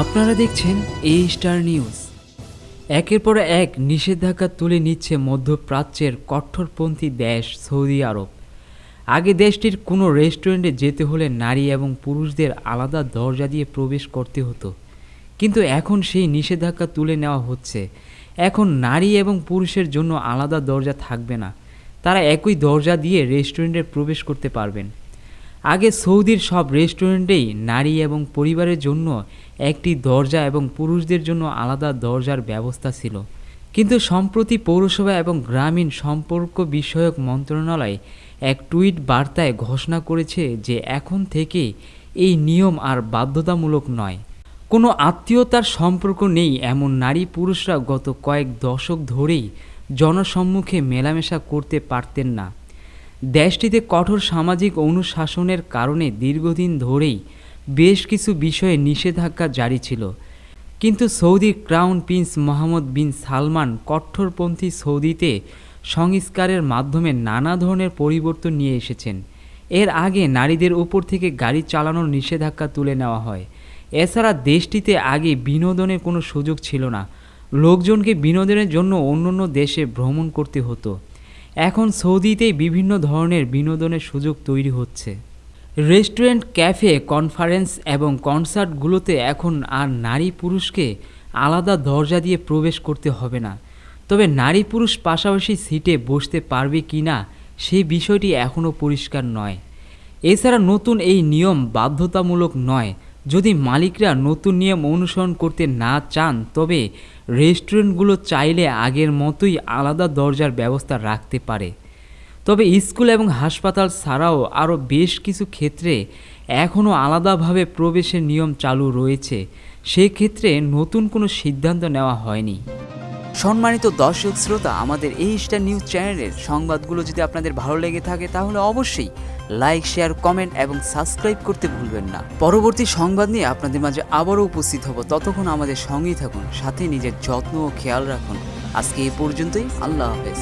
আপনারা দেখছেন এই স্টার নিউজ একের পর এক নিষেধাজ্ঞা তুলে নিচ্ছে মধ্যপ্রাচ্যের কঠোরপন্থী দেশ সৌদি আরব। আগে দেশটির কোনো রেস্টুরেন্টে যেতে হলে নারী এবং পুরুষদের আলাদা দরজা দিয়ে প্রবেশ করতে হতো। কিন্তু এখন সেই নিষেধাজ্ঞা তুলে নেওয়া হচ্ছে। এখন নারী এবং পুরুষের জন্য আলাদা দরজা থাকবে না। তারা একই দরজা দিয়ে রেস্টুরেন্টে প্রবেশ করতে পারবেন। আগে সৌদির সব রেস্টুরেন্টেই নারী এবং পরিবারের জন্য একটি দরজা এবং পুরুষদের জন্য আলাদা দরজার ব্যবস্থা ছিল। কিন্তু সম্প্রতি পৌরসভা এবং গ্রামীণ সম্পর্ক বিষয়ক মন্ত্রণালয় এক টুইট বার্তায় ঘোষণা করেছে যে এখন থেকে এই নিয়ম আর বাধ্যতামূলক নয়। কোনো আত্মীয়তার সম্পর্ক নেই এমন নারী পুরুষরা গত কয়েক দশক ধরেই জনসম্মুখে মেলামেশা করতে পারতেন না। দেশটিতে কঠোর সামাজিক অনুশাসনের কারণে দীর্ঘদিন ধরেই বেশ কিছু বিষয়ে নিষেধাজ্ঞা জারি ছিল। কিন্তু সৌদির crown prince Mohammed bin Salman কঠোরপন্থী সৌদিতে সংস্কারের মাধ্যমে নানা ধরনের পরিবর্তন নিয়ে এসেছেন। এর আগে নারীদের উপর থেকে গাড়ি চালানোর নিষেধাজ্ঞা তুলে নেওয়া হয়। এছাড়া দেশটিতে আগে বিনোদনের কোনো সুযোগ ছিল না। লোকজনকে বিনোদনের জন্য অন্য অন্য দেশে ভ্রমণ করতে হতো। এখন সৌদিতেই বিভিন্ন ধরনের বিনোদনের সুযোগ তৈরি হচ্ছে। রেস্টুরেন্ট, ক্যাফে, কনফারেন্স এবং কনসার্টগুলোতে এখন আর নারী পুরুষকে আলাদা দরজা দিয়ে প্রবেশ করতে হবে না। তবে নারী পুরুষ পাশাপাশি সিটে বসতে পারবে কি না সেই বিষয়টি এখনও পরিষ্কার নয়। এছাড়া নতুন এই নিয়ম বাধ্যতামূলক নয়। যদি মালিকরা নতুন নিয়ম অনুসরণ করতে না চান, তবে রেস্টুরেন্টগুলো চাইলে আগের মতোই আলাদা দরজার ব্যবস্থা রাখতে পারে। তবে স্কুল এবং হাসপাতাল ছাড়াও আরও বেশ কিছু ক্ষেত্রে এখনও আলাদাভাবে প্রবেশের নিয়ম চালু রয়েছে। সেক্ষেত্রে নতুন কোনো সিদ্ধান্ত নেওয়া হয়নি। সম্মানিত দর্শক শ্রোতা, আমাদের এই স্টার নিউজ চ্যানেলের সংবাদগুলো যদি আপনাদের ভালো লেগে থাকে, তাহলে অবশ্যই লাইক, শেয়ার, কমেন্ট এবং সাবস্ক্রাইব করতে ভুলবেন না। পরবর্তী সংবাদ নিয়ে আপনাদের মাঝে আবারও উপস্থিত হব। ততক্ষণ আমাদের সঙ্গেই থাকুন, সাথে নিজের যত্ন ও খেয়াল রাখুন। আজকে এই পর্যন্তই, আল্লাহ হাফেজ।